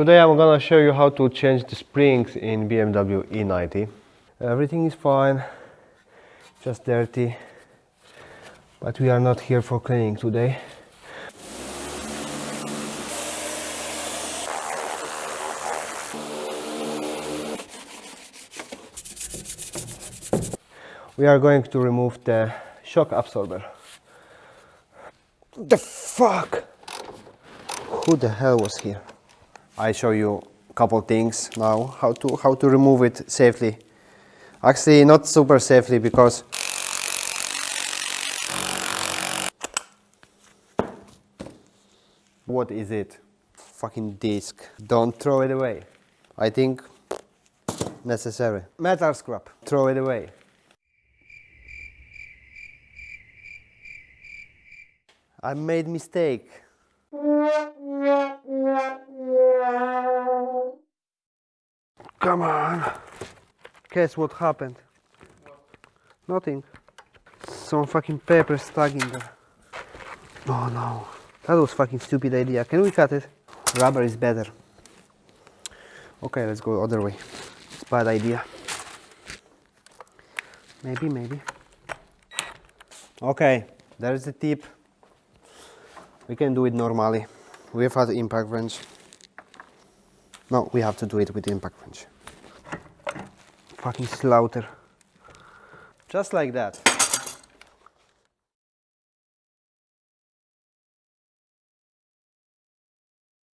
Today I'm gonna show you how to change the springs in BMW E90. Everything is fine, just dirty, but we are not here for cleaning today. We are going to remove the shock absorber. The fuck? Who the hell was here? I show you a couple things now how to how to remove it safely. Actually, not super safely because what is it? Fucking disc. Don't throw it away. I think necessary. Metal scrap. Throw it away. I made mistake. Come on. Guess what happened? Nothing. Some fucking paper stuck in there. Oh no. That was fucking stupid idea. Can we cut it? Rubber is better. Okay, let's go other way. It's bad idea. Maybe, maybe. Okay, there's the tip. We can do it normally We have without impact wrench. No, we have to do it with the impact wrench. Fucking slaughter. Just like that.